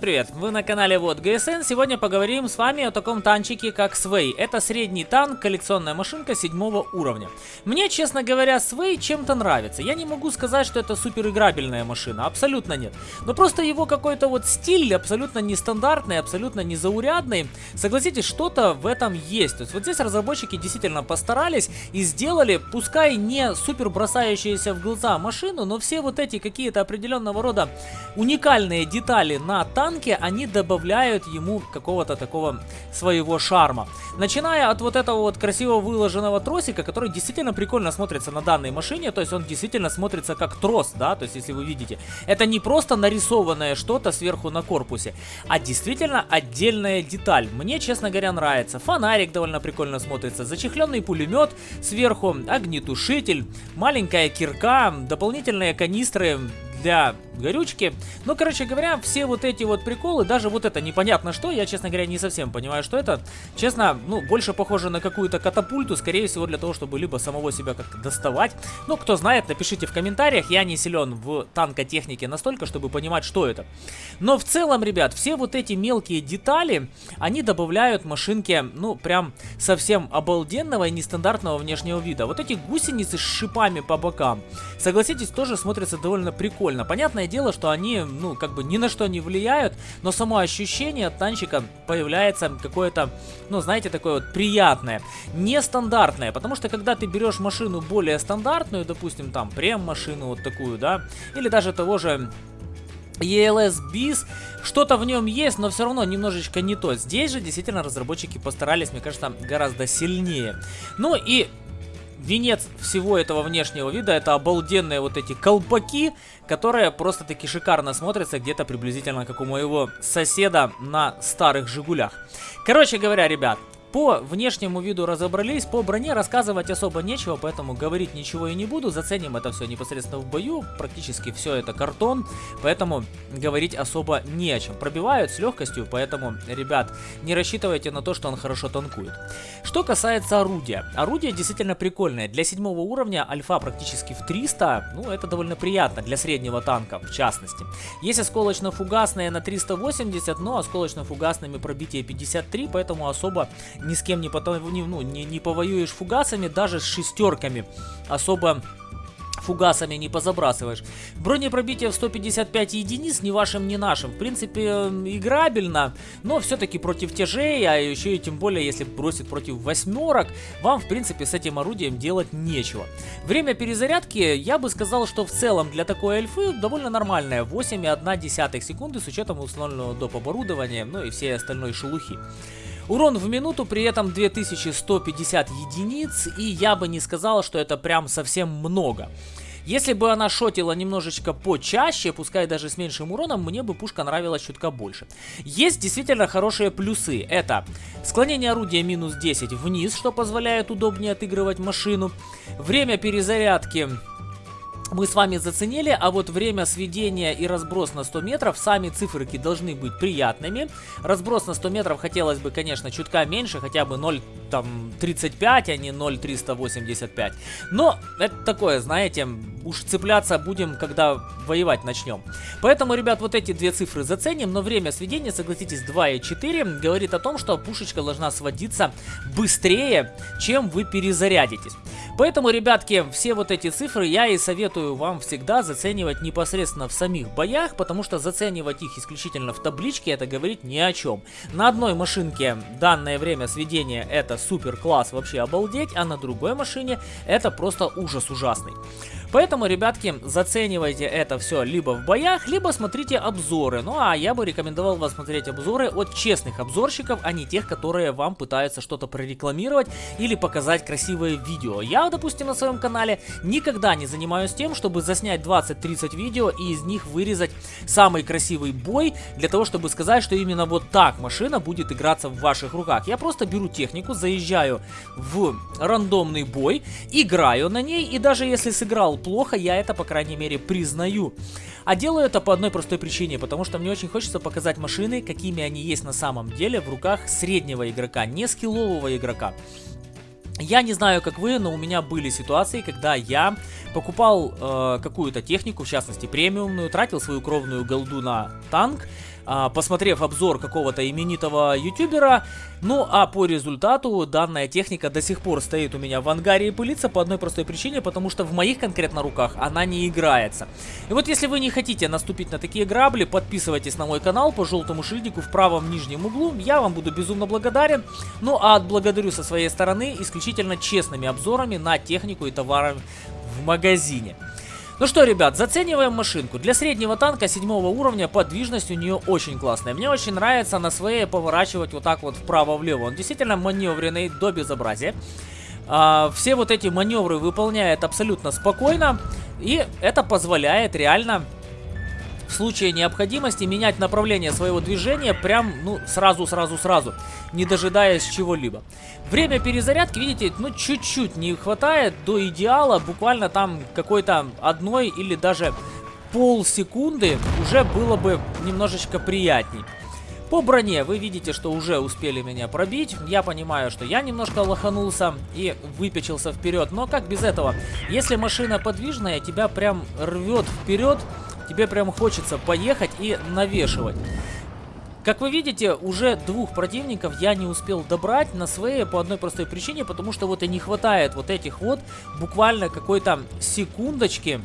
Привет, вы на канале Вот ГСН. Сегодня поговорим с вами о таком танчике, как Свей. Это средний танк, коллекционная машинка седьмого уровня. Мне, честно говоря, Свей чем-то нравится. Я не могу сказать, что это супер играбельная машина, абсолютно нет. Но просто его какой-то вот стиль абсолютно нестандартный, абсолютно незаурядный. Согласитесь, что-то в этом есть. То есть вот здесь разработчики действительно постарались и сделали, пускай не супер бросающиеся в глаза машину, но все вот эти какие-то определенного рода уникальные детали на танк танке они добавляют ему какого-то такого своего шарма. Начиная от вот этого вот красиво выложенного тросика, который действительно прикольно смотрится на данной машине, то есть он действительно смотрится как трос, да, то есть если вы видите, это не просто нарисованное что-то сверху на корпусе, а действительно отдельная деталь. Мне, честно говоря, нравится. Фонарик довольно прикольно смотрится, зачехленный пулемет сверху, огнетушитель, маленькая кирка, дополнительные канистры для горючки. Ну, короче говоря, все вот эти вот приколы, даже вот это непонятно что, я, честно говоря, не совсем понимаю, что это. Честно, ну, больше похоже на какую-то катапульту, скорее всего, для того, чтобы либо самого себя как-то доставать. Ну, кто знает, напишите в комментариях, я не силен в танкотехнике настолько, чтобы понимать, что это. Но в целом, ребят, все вот эти мелкие детали, они добавляют машинке, ну, прям совсем обалденного и нестандартного внешнего вида. Вот эти гусеницы с шипами по бокам, согласитесь, тоже смотрятся довольно прикольно. Понятное дело, что они, ну, как бы ни на что не влияют, но само ощущение от танчика появляется какое-то, ну, знаете, такое вот приятное, нестандартное, потому что когда ты берешь машину более стандартную, допустим, там, прем-машину вот такую, да, или даже того же ELS BIS, что-то в нем есть, но все равно немножечко не то. Здесь же действительно разработчики постарались, мне кажется, гораздо сильнее. Ну и венец всего этого внешнего вида это обалденные вот эти колпаки, которые просто-таки шикарно смотрятся где-то приблизительно как у моего соседа на старых Жигулях. Короче говоря, ребят, по внешнему виду разобрались, по броне рассказывать особо нечего, поэтому говорить ничего и не буду. Заценим это все непосредственно в бою. Практически все это картон, поэтому говорить особо не о чем. Пробивают с легкостью, поэтому, ребят, не рассчитывайте на то, что он хорошо танкует. Что касается орудия. Орудие действительно прикольное. Для седьмого уровня альфа практически в 300, ну это довольно приятно для среднего танка в частности. Есть осколочно-фугасные на 380, но осколочно-фугасными пробитие 53, поэтому особо ни с кем не, потом, не, ну, не, не повоюешь фугасами, даже с шестерками особо фугасами не позабрасываешь. Бронепробитие в 155 единиц, ни вашим, ни нашим. В принципе, играбельно, но все-таки против тяжей, а еще и тем более, если бросит против восьмерок, вам, в принципе, с этим орудием делать нечего. Время перезарядки, я бы сказал, что в целом для такой эльфы довольно нормальное. 8,1 секунды с учетом установленного доп. оборудования, ну и всей остальной шелухи. Урон в минуту, при этом 2150 единиц, и я бы не сказал, что это прям совсем много. Если бы она шотила немножечко почаще, пускай даже с меньшим уроном, мне бы пушка нравилась чутка больше. Есть действительно хорошие плюсы. Это склонение орудия минус 10 вниз, что позволяет удобнее отыгрывать машину. Время перезарядки мы с вами заценили, а вот время сведения и разброс на 100 метров, сами циферки должны быть приятными. Разброс на 100 метров хотелось бы, конечно, чутка меньше, хотя бы 0 там 35, а не 0,385. Но это такое, знаете, уж цепляться будем, когда воевать начнем. Поэтому, ребят, вот эти две цифры заценим, но время сведения, согласитесь, 2,4 говорит о том, что пушечка должна сводиться быстрее, чем вы перезарядитесь. Поэтому, ребятки, все вот эти цифры я и советую вам всегда заценивать непосредственно в самих боях, потому что заценивать их исключительно в табличке это говорит ни о чем. На одной машинке данное время сведения это супер класс, вообще обалдеть, а на другой машине это просто ужас ужасный. Поэтому, ребятки, заценивайте это все либо в боях, либо смотрите обзоры. Ну а я бы рекомендовал вас смотреть обзоры от честных обзорщиков, а не тех, которые вам пытаются что-то прорекламировать или показать красивое видео. Я, допустим, на своем канале никогда не занимаюсь тем, чтобы заснять 20-30 видео и из них вырезать самый красивый бой, для того, чтобы сказать, что именно вот так машина будет играться в ваших руках. Я просто беру технику, заезжаю в рандомный бой, играю на ней, и даже если сыграл плохо, я это, по крайней мере, признаю. А делаю это по одной простой причине, потому что мне очень хочется показать машины, какими они есть на самом деле в руках среднего игрока, не скиллового игрока. Я не знаю, как вы, но у меня были ситуации, когда я покупал э, какую-то технику, в частности премиумную, тратил свою кровную голду на танк, посмотрев обзор какого-то именитого ютубера. Ну а по результату данная техника до сих пор стоит у меня в ангаре и пылится по одной простой причине, потому что в моих конкретно руках она не играется. И вот если вы не хотите наступить на такие грабли, подписывайтесь на мой канал по желтому шильдику в правом нижнем углу, я вам буду безумно благодарен. Ну а отблагодарю со своей стороны исключительно честными обзорами на технику и товары в магазине. Ну что, ребят, зацениваем машинку. Для среднего танка седьмого уровня подвижность у нее очень классная. Мне очень нравится на своей поворачивать вот так вот вправо-влево. Он действительно маневренный до безобразия. А, все вот эти маневры выполняет абсолютно спокойно. И это позволяет реально в случае необходимости менять направление своего движения прям, ну, сразу-сразу-сразу, не дожидаясь чего-либо. Время перезарядки, видите, ну, чуть-чуть не хватает до идеала, буквально там какой-то одной или даже полсекунды уже было бы немножечко приятней. По броне вы видите, что уже успели меня пробить. Я понимаю, что я немножко лоханулся и выпечился вперед. Но как без этого? Если машина подвижная, тебя прям рвет вперед тебе прям хочется поехать и навешивать. Как вы видите, уже двух противников я не успел добрать на своей по одной простой причине, потому что вот и не хватает вот этих вот буквально какой-то секундочки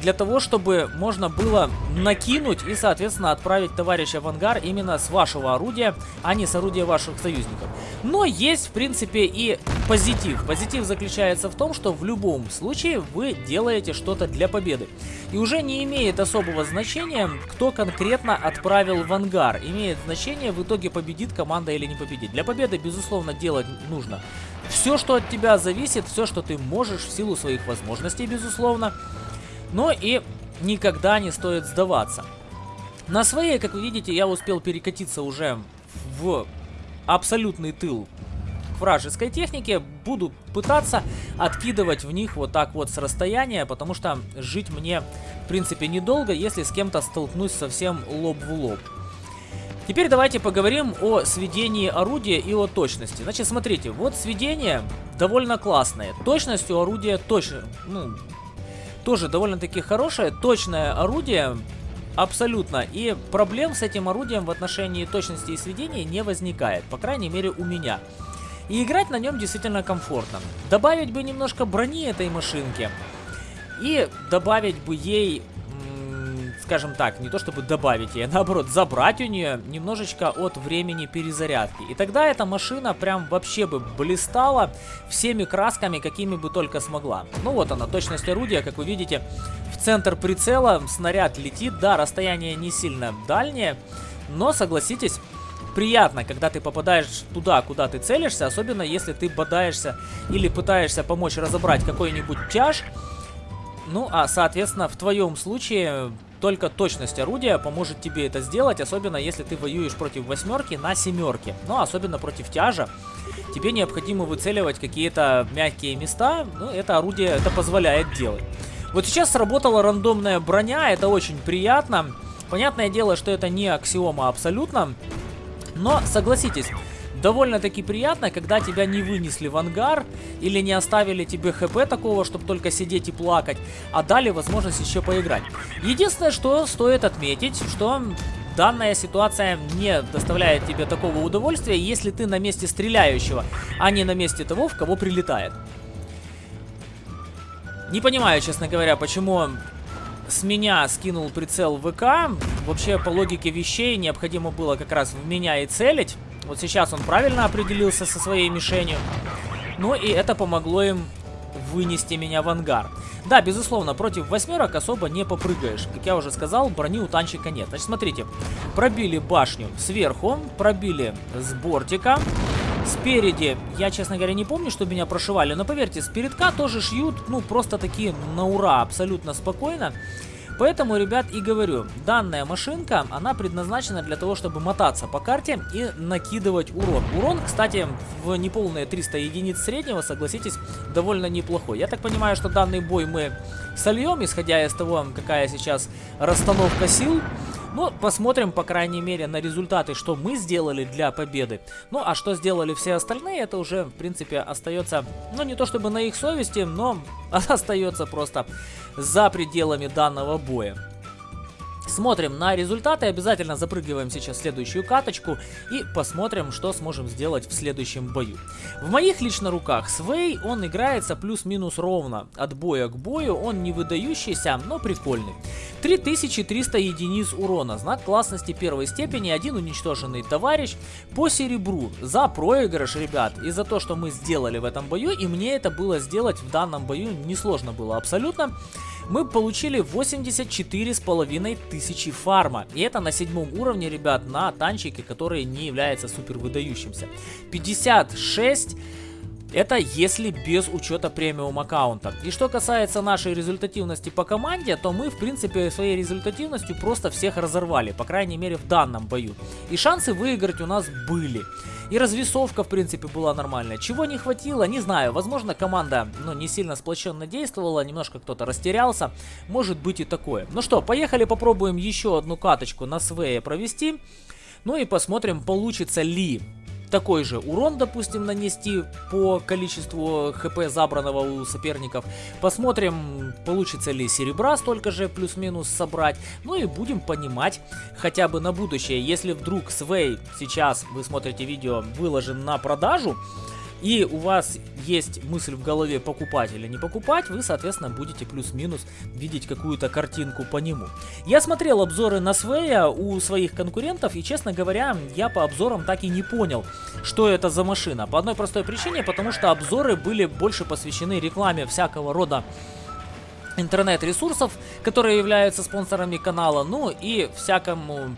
для того, чтобы можно было накинуть и, соответственно, отправить товарища в ангар именно с вашего орудия, а не с орудия ваших союзников. Но есть, в принципе, и позитив. Позитив заключается в том, что в любом случае вы делаете что-то для победы. И уже не имеет особого значения, кто конкретно отправил в ангар. Имеет значение, в итоге победит команда или не победит. Для победы, безусловно, делать нужно все, что от тебя зависит, все, что ты можешь в силу своих возможностей, безусловно. Но и никогда не стоит сдаваться. На своей, как вы видите, я успел перекатиться уже в абсолютный тыл вражеской техники. Буду пытаться откидывать в них вот так вот с расстояния, потому что жить мне, в принципе, недолго, если с кем-то столкнусь совсем лоб в лоб. Теперь давайте поговорим о сведении орудия и о точности. Значит, смотрите, вот сведение довольно классное. Точность у орудия точно, ну, тоже довольно-таки хорошее, точное орудие, абсолютно. И проблем с этим орудием в отношении точности и сведения не возникает, по крайней мере у меня. И играть на нем действительно комфортно. Добавить бы немножко брони этой машинке. И добавить бы ей скажем так, не то чтобы добавить ей, а наоборот забрать у нее немножечко от времени перезарядки. И тогда эта машина прям вообще бы блистала всеми красками, какими бы только смогла. Ну вот она, точность орудия, как вы видите, в центр прицела снаряд летит. Да, расстояние не сильно дальнее, но согласитесь, приятно, когда ты попадаешь туда, куда ты целишься, особенно если ты бодаешься или пытаешься помочь разобрать какой-нибудь тяж. Ну, а, соответственно, в твоем случае только точность орудия поможет тебе это сделать, особенно если ты воюешь против восьмерки на семерке. Ну, особенно против тяжа. Тебе необходимо выцеливать какие-то мягкие места, ну, это орудие это позволяет делать. Вот сейчас сработала рандомная броня, это очень приятно. Понятное дело, что это не аксиома абсолютно, но согласитесь, довольно-таки приятно, когда тебя не вынесли в ангар или не оставили тебе хп такого, чтобы только сидеть и плакать, а дали возможность еще поиграть. Единственное, что стоит отметить, что данная ситуация не доставляет тебе такого удовольствия, если ты на месте стреляющего, а не на месте того, в кого прилетает. Не понимаю, честно говоря, почему с меня скинул прицел ВК. Вообще, по логике вещей, необходимо было как раз в меня и целить. Вот сейчас он правильно определился со своей мишенью. Ну и это помогло им вынести меня в ангар. Да, безусловно, против восьмерок особо не попрыгаешь. Как я уже сказал, брони у танчика нет. Значит, смотрите, пробили башню сверху, пробили с бортика. Спереди, я, честно говоря, не помню, что меня прошивали, но поверьте, с передка тоже шьют, ну, просто такие на ура, абсолютно спокойно. Поэтому, ребят, и говорю, данная машинка, она предназначена для того, чтобы мотаться по карте и накидывать урон. Урон, кстати, в неполные 300 единиц среднего, согласитесь, довольно неплохой. Я так понимаю, что данный бой мы сольем, исходя из того, какая сейчас расстановка сил. Ну, посмотрим, по крайней мере, на результаты, что мы сделали для победы. Ну, а что сделали все остальные, это уже, в принципе, остается, ну, не то чтобы на их совести, но остается просто за пределами данного боя. Смотрим на результаты, обязательно запрыгиваем сейчас в следующую каточку и посмотрим, что сможем сделать в следующем бою. В моих лично руках Свей, он играется плюс-минус ровно от боя к бою, он не выдающийся, но прикольный. 3300 единиц урона, знак классности первой степени, один уничтоженный товарищ по серебру за проигрыш, ребят, и за то, что мы сделали в этом бою, и мне это было сделать в данном бою несложно было абсолютно мы получили 84 с половиной тысячи фарма. И это на седьмом уровне, ребят, на танчике, который не является супер выдающимся. 56 это если без учета премиум аккаунта. И что касается нашей результативности по команде, то мы в принципе своей результативностью просто всех разорвали, по крайней мере в данном бою. И шансы выиграть у нас были. И развесовка, в принципе, была нормальная. Чего не хватило, не знаю. Возможно, команда ну, не сильно сплоченно действовала, немножко кто-то растерялся. Может быть и такое. Ну что, поехали попробуем еще одну каточку на свее провести. Ну и посмотрим, получится ли такой же урон, допустим, нанести по количеству хп забранного у соперников. Посмотрим, получится ли серебра столько же плюс-минус собрать. Ну и будем понимать хотя бы на будущее, если вдруг Свей сейчас, вы смотрите видео, выложен на продажу, и у вас есть мысль в голове покупать или не покупать, вы, соответственно, будете плюс-минус видеть какую-то картинку по нему. Я смотрел обзоры на Свея у своих конкурентов, и, честно говоря, я по обзорам так и не понял, что это за машина. По одной простой причине, потому что обзоры были больше посвящены рекламе всякого рода интернет-ресурсов, которые являются спонсорами канала, ну и всякому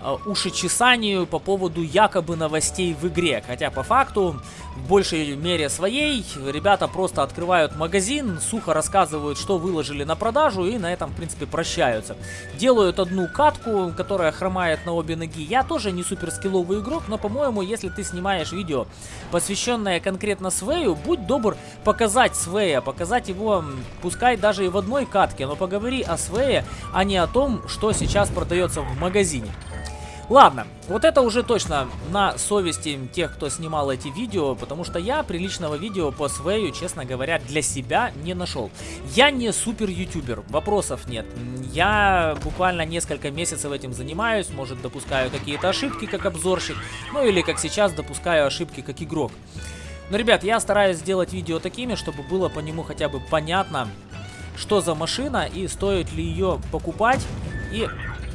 Э, ушечесанию по поводу якобы новостей в игре. Хотя по факту, в большей мере своей, ребята просто открывают магазин, сухо рассказывают, что выложили на продажу и на этом, в принципе, прощаются. Делают одну катку, которая хромает на обе ноги. Я тоже не супер скилловый игрок, но, по-моему, если ты снимаешь видео, посвященное конкретно Свею, будь добр показать Свея, показать его, пускай даже и в одной катке, но поговори о Свее, а не о том, что сейчас продается в магазине. Ладно, вот это уже точно на совести тех, кто снимал эти видео, потому что я приличного видео по Свею, честно говоря, для себя не нашел. Я не супер ютубер, вопросов нет. Я буквально несколько месяцев этим занимаюсь, может допускаю какие-то ошибки как обзорщик, ну или как сейчас допускаю ошибки как игрок. Но, ребят, я стараюсь сделать видео такими, чтобы было по нему хотя бы понятно, что за машина и стоит ли ее покупать. И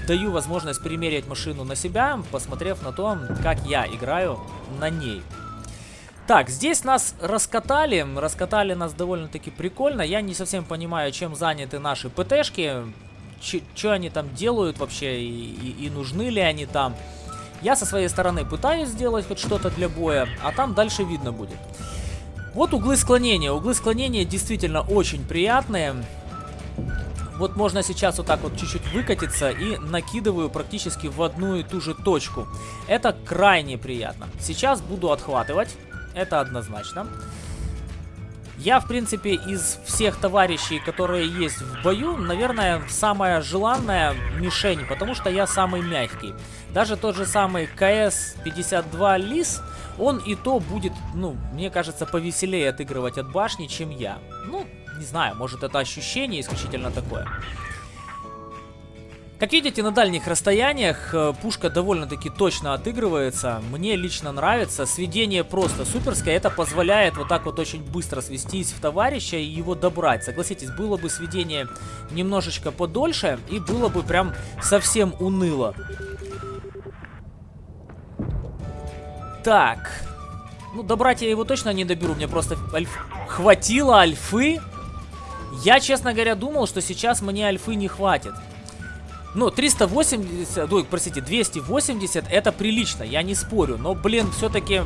даю возможность примерить машину на себя, посмотрев на то, как я играю на ней. Так, здесь нас раскатали, раскатали нас довольно-таки прикольно. Я не совсем понимаю, чем заняты наши ПТшки, что они там делают вообще и, и, и нужны ли они там. Я со своей стороны пытаюсь сделать хоть что-то для боя, а там дальше видно будет. Вот углы склонения. Углы склонения действительно очень приятные. Вот можно сейчас вот так вот чуть-чуть выкатиться и накидываю практически в одну и ту же точку. Это крайне приятно. Сейчас буду отхватывать, это однозначно. Я, в принципе, из всех товарищей, которые есть в бою, наверное, самая желанная мишень, потому что я самый мягкий. Даже тот же самый КС-52 Лис, он и то будет, ну, мне кажется, повеселее отыгрывать от башни, чем я. Ну, не знаю, может это ощущение исключительно такое. Как видите, на дальних расстояниях э, пушка довольно-таки точно отыгрывается. Мне лично нравится. Сведение просто суперское. Это позволяет вот так вот очень быстро свестись в товарища и его добрать. Согласитесь, было бы сведение немножечко подольше и было бы прям совсем уныло. Так. Ну, добрать я его точно не доберу. Мне просто альф... хватило альфы я, честно говоря, думал, что сейчас мне альфы не хватит. Ну, 380, ой, простите, 280 это прилично, я не спорю. Но, блин, все-таки...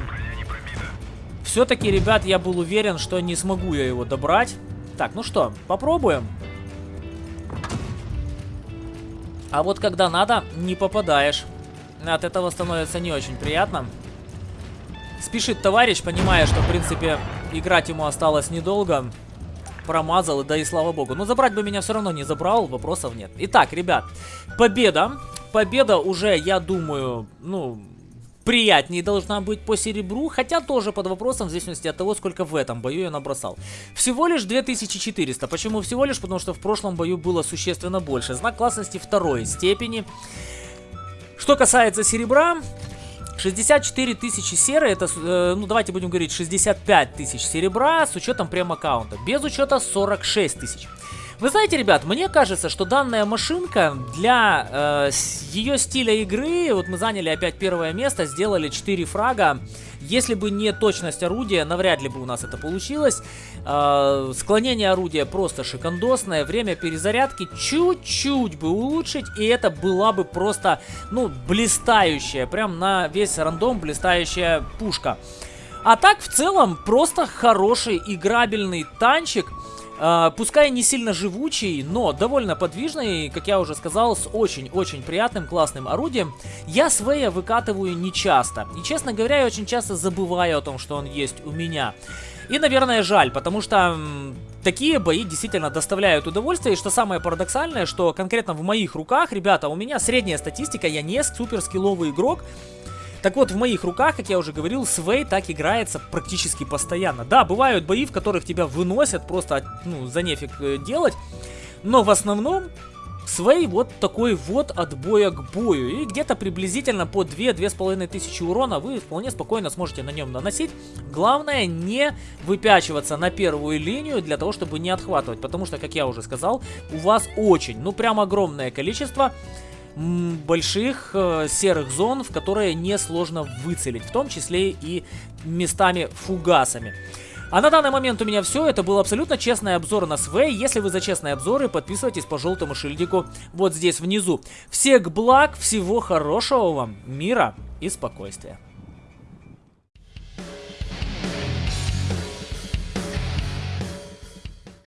Все-таки, ребят, я был уверен, что не смогу я его добрать. Так, ну что, попробуем. А вот когда надо, не попадаешь. От этого становится не очень приятно. Спешит товарищ, понимая, что, в принципе, играть ему осталось недолго промазал, да и слава богу. Но забрать бы меня все равно не забрал, вопросов нет. Итак, ребят, победа. Победа уже, я думаю, ну, приятнее должна быть по серебру, хотя тоже под вопросом в зависимости от того, сколько в этом бою я набросал. Всего лишь 2400. Почему всего лишь? Потому что в прошлом бою было существенно больше. Знак классности второй степени. Что касается серебра, 64 тысячи серы, это, э, ну давайте будем говорить, 65 тысяч серебра с учетом прем-аккаунта. Без учета 46 тысяч. Вы знаете, ребят, мне кажется, что данная машинка для э, ее стиля игры, вот мы заняли опять первое место, сделали 4 фрага. Если бы не точность орудия, навряд ли бы у нас это получилось. Э, склонение орудия просто шикандосное, время перезарядки чуть-чуть бы улучшить, и это была бы просто, ну, блистающая, прям на весь рандом блистающая пушка. А так, в целом, просто хороший играбельный танчик. Uh, пускай не сильно живучий, но довольно подвижный, как я уже сказал, с очень-очень приятным, классным орудием. Я Свея выкатываю не часто. И, честно говоря, я очень часто забываю о том, что он есть у меня. И, наверное, жаль, потому что такие бои действительно доставляют удовольствие. И что самое парадоксальное, что конкретно в моих руках, ребята, у меня средняя статистика, я не супер скилловый игрок. Так вот, в моих руках, как я уже говорил, Свей так играется практически постоянно. Да, бывают бои, в которых тебя выносят просто, ну, за нефиг э, делать. Но в основном Свей вот такой вот от боя к бою. И где-то приблизительно по 2-2,5 тысячи урона вы вполне спокойно сможете на нем наносить. Главное не выпячиваться на первую линию для того, чтобы не отхватывать. Потому что, как я уже сказал, у вас очень, ну прям огромное количество больших э, серых зон, в которые несложно выцелить, в том числе и местами фугасами. А на данный момент у меня все. Это был абсолютно честный обзор на СВ. Если вы за честные обзоры, подписывайтесь по желтому шильдику вот здесь внизу. Всех благ, всего хорошего вам, мира и спокойствия.